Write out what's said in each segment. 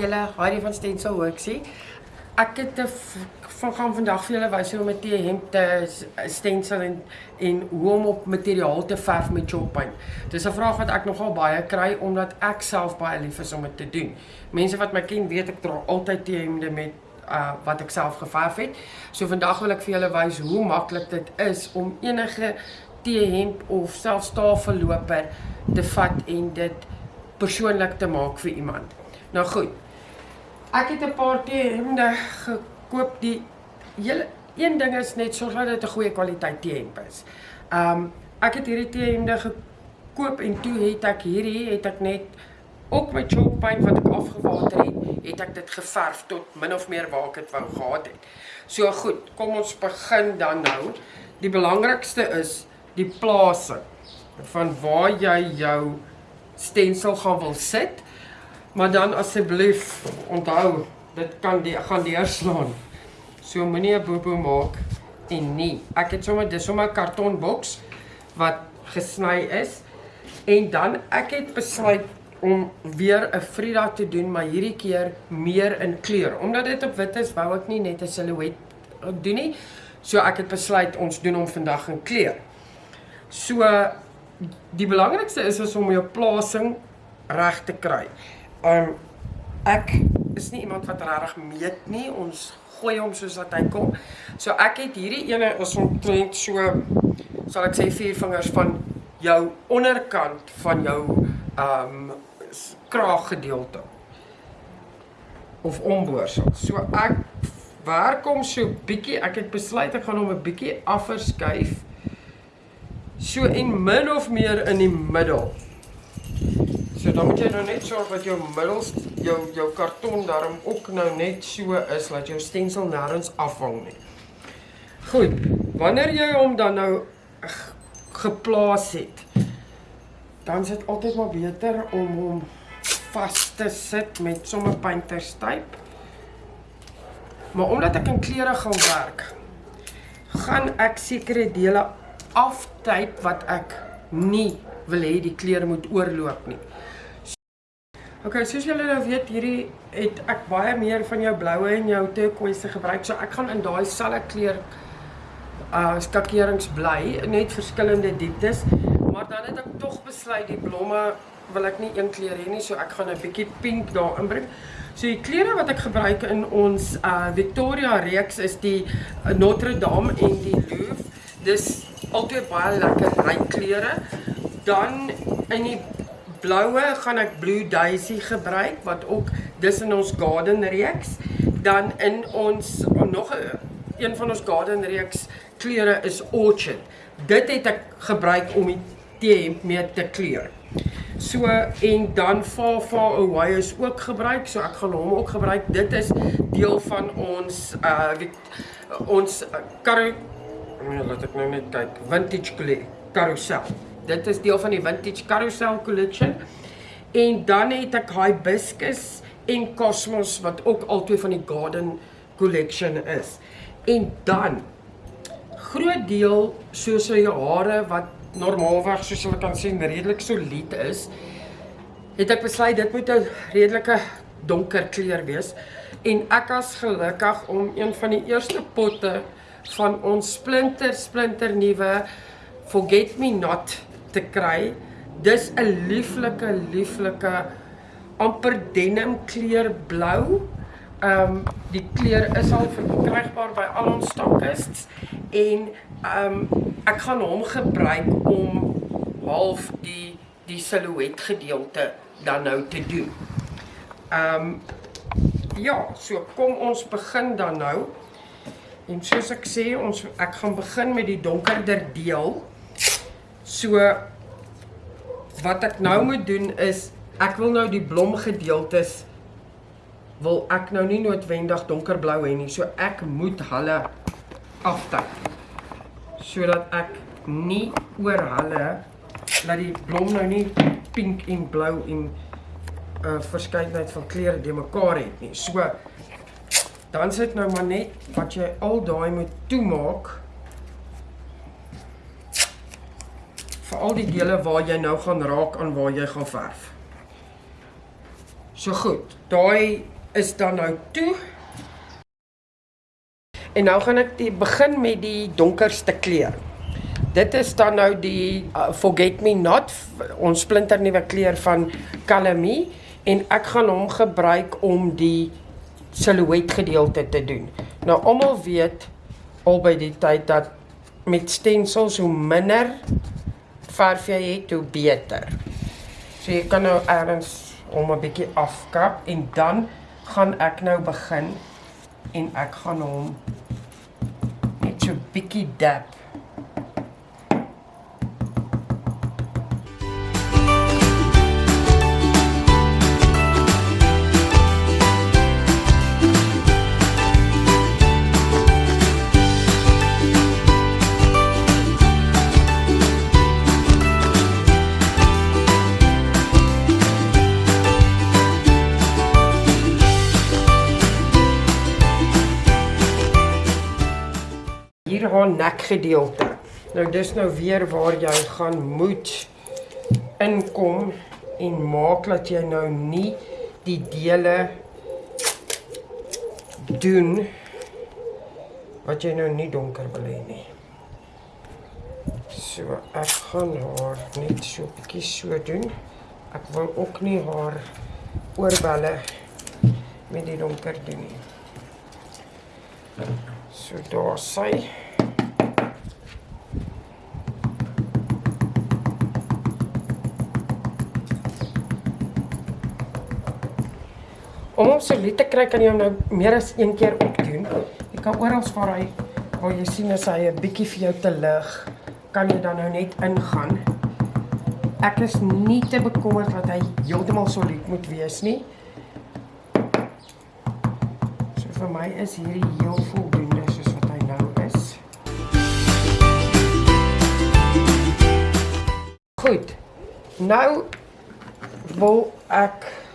Julle, Harry van Stensel Hoeksie. Ek het van gaan vandag vir julle wys hoe om 'n T-hemp te stensel en en hoe om op materiaal te verf met chalk paint. Dis 'n vraag wat ek nogal baie kry omdat ek self baie lief is om dit te doen. Mense wat my ken weet ek dra altyd T-hemde met uh wat ek self geverf het. So vandag wil ek vir julle wys hoe maklik dit is om enige T-hemp of selfs tafelloper te vat en dit persoonlik te maak vir iemand. Nou goed. Ek het 'n paar T-hemde gekoop. Die hele een ding is net sorg dat dit 'n goeie kwaliteit T-hemp is. Um ek het hierdie T-hemde gekoop en toe het ek hierdie het ek net ook met chalk paint wat ek afgewater het, het ek dit geverf tot min of meer waar ek dit wou gehad het. So goed, kom ons begin dan nou. Die belangrikste is die plasing van waar jy jou stensel gaan wil sit. Maar dan asseblief onthou, dit kan die gaan deurslaan. So moenie 'n bobo maak en nie. Ek het sommer dis sommer 'n kartonboks wat gesny is en dan ek het besluit om weer 'n Frida te doen, maar hierdie keer meer in kleur. Omdat dit op wit is, wou ek nie net 'n silhouet doen nie. So ek het besluit ons doen hom vandag in kleur. So die belangrikste is is om jou plasing reg te kry. Um ek is nie iemand wat regtig meet nie. Ons gooi hom soos wat hy kom. So ek het hierdie ene is omtrent so sal ek sê vier vingers van jou onderkant van jou um kraaggedeelte of omboorsel. So ek werk hom so bietjie. Ek het besluit ek gaan hom 'n bietjie afverskuif so en min of meer in die middel. Dan moet jy nou net sorg dat jou middels jou jou karton daarom ook nou net so is dat jou stensel nêrens afhang nie. Goed, wanneer jy hom dan nou geplaas het, dan is dit altyd maar beter om hom vas te sit met sommer painterstype. Maar omdat ek in kleure gaan werk, gaan ek sekere dele aftyp wat ek nie wil hê die kleure moet oorloop nie. OK, soos julle nou weet, hierdie het ek baie meer van jou bloue en jou turquoise gebruik. So ek gaan in daai selfe kleur uh skakerings bly, net verskillende dieptes, maar dan het ek tog besluit die blomme wil ek nie een kleur hê nie, so ek gaan 'n bietjie pink daar inbring. So die kleure wat ek gebruik in ons uh Victoria reeks is die Notre Dame en die Louvre. Dis altyd baie lekker ryk kleure. Dan in die bloue gaan ek Blue Daisy gebruik wat ook dis in ons garden reeks. Dan in ons nog een van ons garden reeks kleure is Orchid. Dit het ek gebruik om die T-hemp mee te kleur. So en dan Far Far Away is ook gebruik, so ek gaan hom ook gebruik. Dit is deel van ons uh ons uh, Nee, laat ek nou net kyk. Vintage Carousel. Dit is deel van die Vintage Carousel collection. En dan het ek Hibiscus en Cosmos wat ook albei van die Garden collection is. En dan groot deel soos sy hare wat normaalweg soos jy kan sien redelik solied is, het ek besluit dit moet 'n redelike donker kleur wees en ek as gelukkig om een van die eerste potte van ons splinter splinter nuwe Forget Me Not te kry. Dis 'n lieflike lieflike amper denim kleur blou. Ehm um, die kleur is al verkrygbaar by al ons stokkists en ehm um, ek gaan hom gebruik om half die die silhouet gedeelte dan nou te doen. Ehm um, ja, so kom ons begin dan nou. En soos ek sê, ons ek gaan begin met die donkerder deel. So wat ek nou moet doen is ek wil nou die blomgedeeltes wil ek nou nie noodwendig donkerblou hê nie. So ek moet hulle aftyp. Sodat ek nie oor hulle dat die blom nou nie pink en blou en 'n uh, verskeidenheid van kleure de mekaar het nie. So dan sit nou maar net wat jy al daai moet toemaak vir al die dele waar jy nou gaan raak aan waar jy gaan verf. So goed. Daai is dan nou toe. En nou gaan ek die begin met die donkerste kleur. Dit is dan nou die uh, Forget Me Not, ons splinternuwe kleur van Calamy en ek gaan hom gebruik om die silhouet gedeelte te doen. Nou almal weet al by die tyd dat met stencils hoe minder verf jy het, hoe beter. So jy kan nou ergens hom 'n bietjie afkap en dan gaan ek nou begin en ek gaan hom net so bietjie dab haar nekgedeelte. Nou dis nou weer waar jy gaan moet inkom en maak dat jy nou nie die dele doen wat jy nou nie donker wil hê nie. So ek gaan haar net so 'n bietjie so doen. Ek wil ook nie haar oorbelle met die donker doen nie. So daar sy Om hom so lief te kry kan jy hom nou meer as een keer opdoen. Jy kan oral waar hy waar jy sien as hy 'n bietjie vir jou te lig, kan jy dan nou net ingaan. Ek is nie te bekommerd dat hy heeltemal so lief moet wees nie. So vir my is hierdie heel voldoende soos wat hy nou is. Goed. Nou wil ek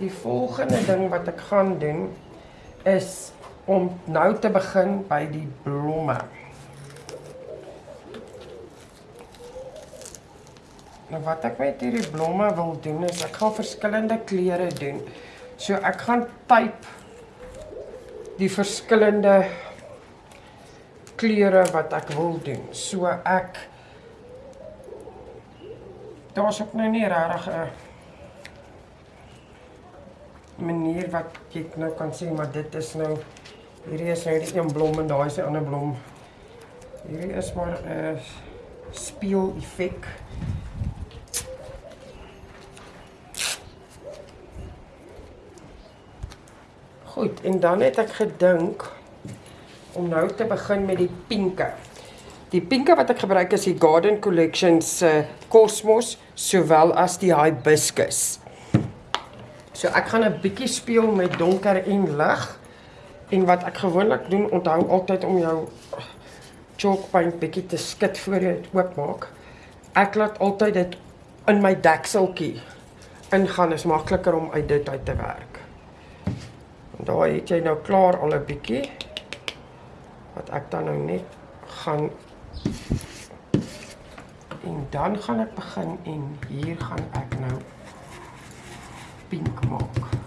die volgende ding wat ek gaan doen is om nou te begin by die blomme. Nou wat ek met hierdie blomme wil doen is ek gaan verskillende kleure doen. So ek gaan type die verskillende kleure wat ek wil doen. So ek daar's ook nou nie regtig 'n manier wat jy nou kan sê maar dit is nou hierdie is nou die een blom en daai is 'n ander blom. Hierdie is maar 'n uh, speel effek. Goed, en dan het ek gedink om nou te begin met die pinke. Die pinke wat ek gebruik is die Garden Collection se Cosmos sowel as die Hibiscus. So ek gaan 'n bietjie speel met donker en lig. En wat ek gewoonlik doen, onthou altyd om jou chalk paint bietjie te skud voor jy dit oopmaak. Ek laat altyd dit in my dekseltjie ingaan. Is makliker om uit dit uit te werk. En daar het jy nou klaar al 'n bietjie wat ek dan nou net gaan en dan gaan ek begin en hier gaan ek nou pink maak.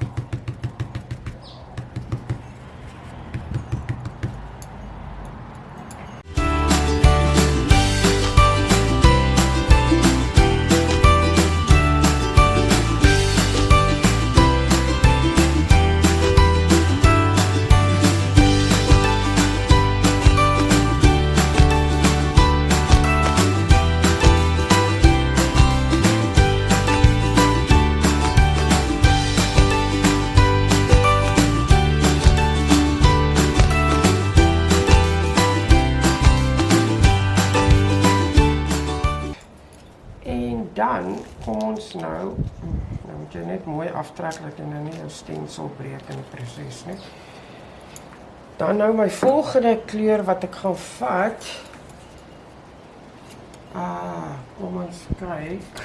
Jou stensel breek in die proses nie. Dan nou my volgende kleur wat ek gaan vat. Ah, kom ons kyk.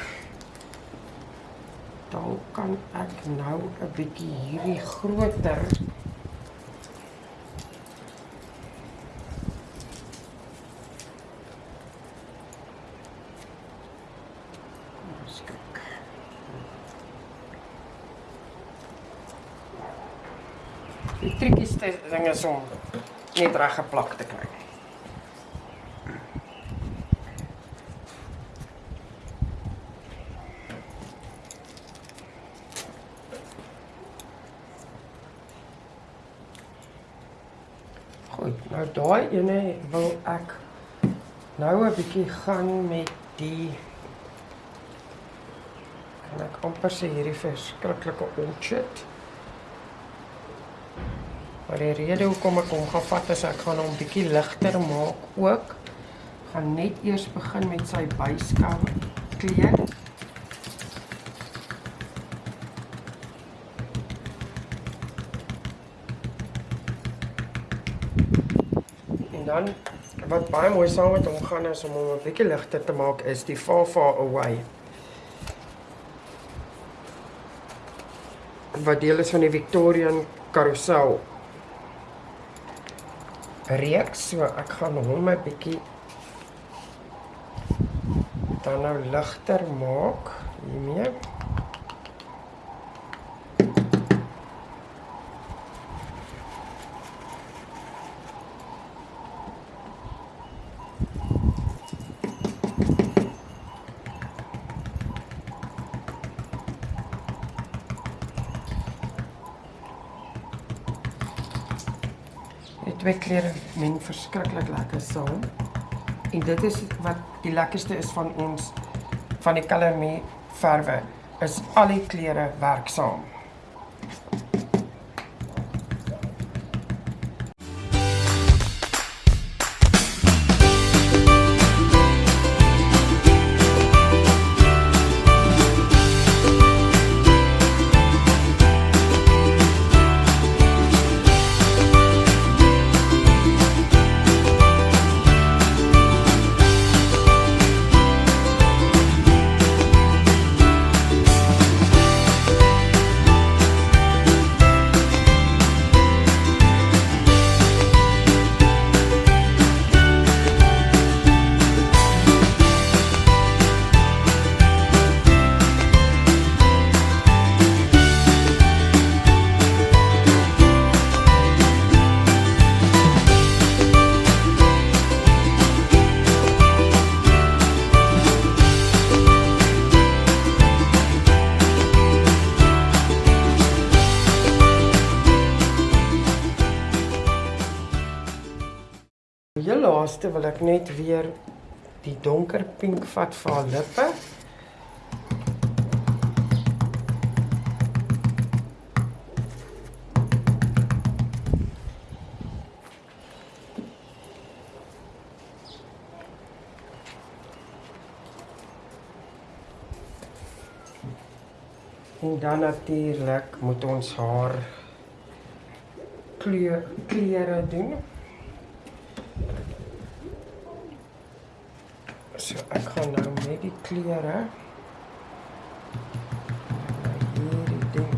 Dan kan ek nou 'n bietjie hierdie groter Die triekieste ding is om net reg geplak te kry. Goed, nou daai ene wil ek nou 'n bietjie gaan met die kan ek amper sê hierdie verskriklike orchard. Maar die rede hoekom ek hom gaan vat is ek gaan hom bietjie ligter maak ook. Gaan net eers begin met sy byskaal kleur. En dan wat baie mooi saam met hom gaan is om hom 'n bietjie ligter te maak is die Far Far Away. Wat deel is van die Victorian Carousel reeks, so ek gaan hom 'n bietjie dan nou ligter maak hiermee. Die twee kleure meng verskriklik lekker saam. En dit is wat die lekkerste is van ons van die Color Me verwe is al die kleure werk saam. Laaste wil ek net weer die donker pink vat vir haar lippe. En dan natuurlik moet ons haar kleur kleure doen. So ek gaan nou met die kleure hierdie ding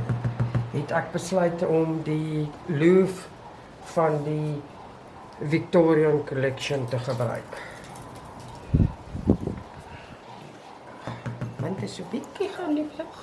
het ek besluit om die loof van die Victorian collection te gebruik. Want dit is so bietjie gaan die vlug.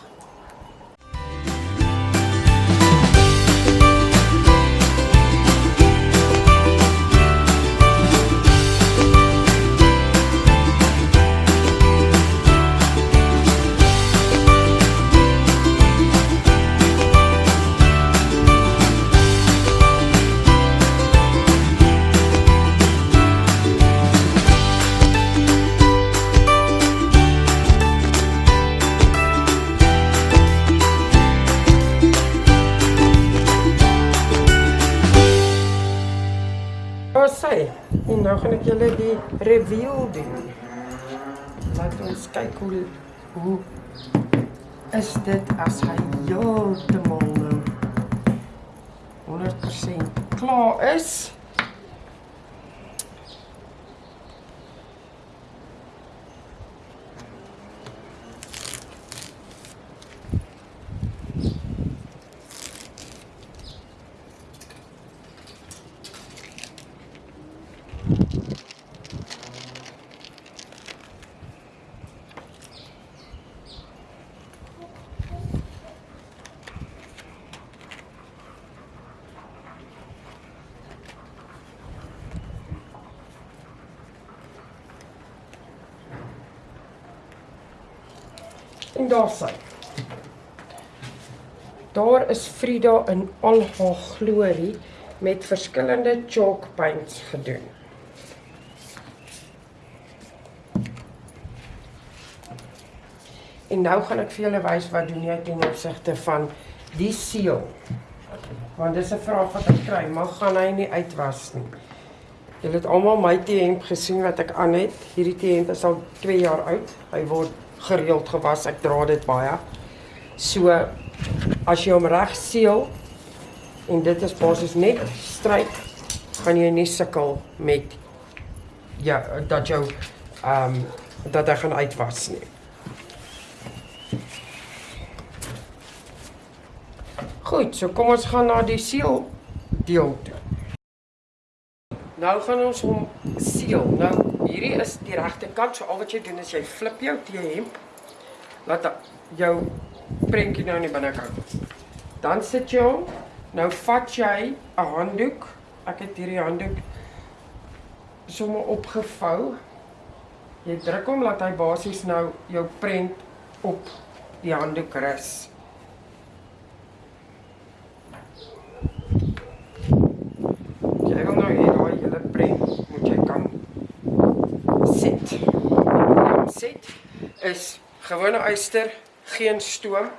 Nou gaan ek julle die reveal doen. Laat ons kyk hoe hoe is dit as hy heeltemal nou 100% klaar is. En daar sy. Daar is Frida in al haar glorie met verskillende chalk paints gedoen. En nou gaan ek vir julle wys wat doen jy ten opsigte van die seël. Want dis 'n vraag wat ek kry, mag gaan hy nie uitwas nie. Julle het almal my T-hemp gesien wat ek aan het. Hierdie T-hemp is al 2 jaar oud. Hy word gereeld gewas. Ek dra dit baie. So as jy hom reg seël en dit is basies net stryk, gaan jy nie sukkel met ja, dat jou ehm um, dat hy gaan uitwas nie. Goed, so kom ons gaan na die seël deel toe. Nou gaan ons hom seël. Nou hierdie is die regte kant. So al wat jy doen is jy flip jou T-hemp. Laat jou prentjie nou in die binnekant. Dan sit jy hom. Nou vat jy 'n handdoek. Ek het hierdie handdoek sommer opgevou. Jy druk hom laat hy basies nou jou prent op die handdoek rus. Is gewone uister, geen stoom.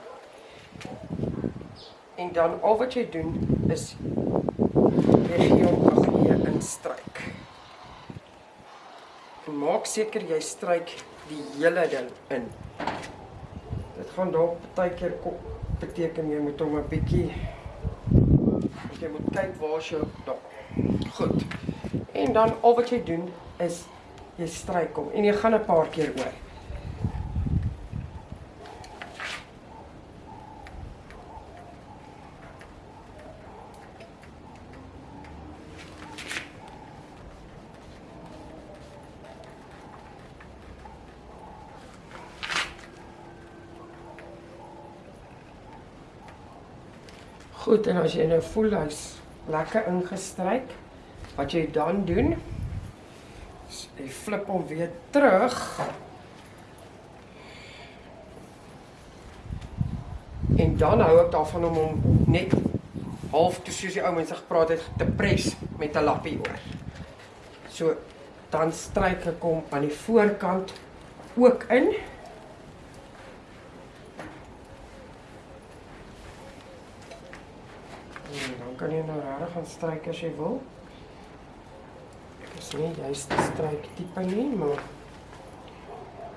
En dan al wat jy doen is jy gee hom 'n goeie instryk. En maak seker jy stryk die hele ding in. Dit gaan dalk baie keer beteken jy moet hom 'n bietjie jy moet kyk waar jy daar. Goed. En dan al wat jy doen is jy stryk hom en jy gaan 'n paar keer oor. Goed, en as jy nou voel hy's lekker ingestryk, wat jy dan doen, jy flip hom weer terug. En dan hou ek daarvan om hom net half toe soos die ou mense gepraat het te pres met 'n lappie oor. So dan stryk ek hom aan die voorkant ook in. En dan kan jy nou regtig gaan stryk as jy wil is nie juist die stryk tipe nie, maar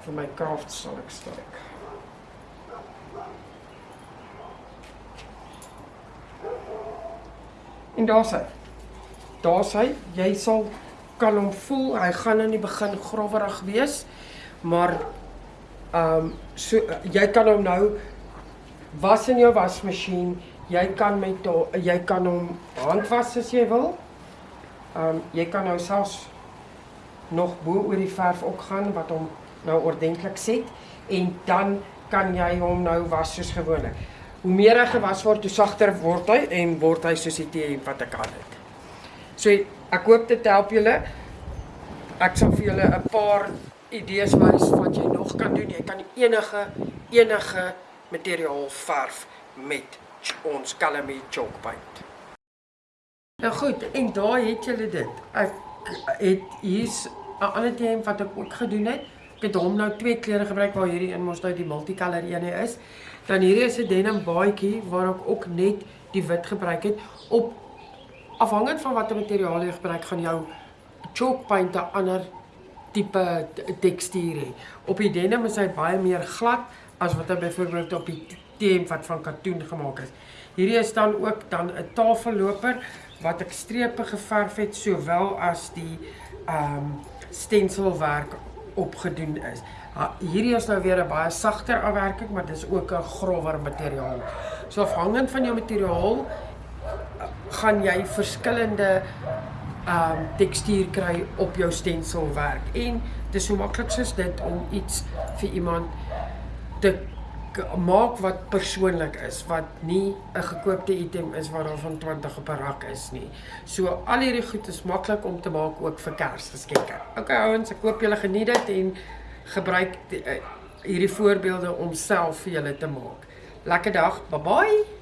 vir my craft sal ek stryk. En daar sê. Daar sê jy sal kan hom voel, hy gaan in die begin growerig wees, maar ehm um, so jy kan hom nou was in jou wasmasjien, jy kan met jy kan hom handwas as jy wil. Ehm um, jy kan nou selfs nog bo oor die verf ook gaan wat hom nou ordentlik set en dan kan jy hom nou was soos gewoonlik. Hoe meer hy gewas word, hoe sagter word hy en word hy soos die tee wat ek aan het. So ek hoop dit help julle. Ek sal vir julle 'n paar idees wys wat jy nog kan doen. Jy kan enige enige materiaal verf met ons Calamity chalk paint. Nou goed, en daar het julle dit. Ek het hier's 'n ander ding wat ek ook gedoen het. Ek het hom nou twee kleure gebruik waar hierdie een mos nou die multicolor ene is. Dan hierdie is 'n denim baadjie waar ek ook net die wit gebruik het op afhangend van watter materiaal jy gebruik gaan jou chalk paint 'n ander tipe tekstuur hê. Op die denim is hy baie meer glad as wat hy byvoorbeeld op die teen wat van katoen gemaak is. Hierdie is dan ook dan 'n tafelloper wat ek strepe geverf het sowel as die ehm um, stenselwerk opgedoen is. Ha, hierdie is nou weer 'n baie sagter afwerking, maar dis ook 'n grower materiaal. So afhangend van jou materiaal gaan jy verskillende ehm um, tekstuur kry op jou stenselwerk en dis so maklik soos dit om iets vir iemand te maak wat persoonlik is, wat nie 'n gekoopte item is wat daar van 20 op 'n rak is nie. So al hierdie goed is maklik om te maak ook vir Kersgeskenke. Okay ouens, ek hoop julle geniet dit en gebruik die, uh, hierdie voorbeelde om self vir julle te maak. Lekker dag. Bye bye.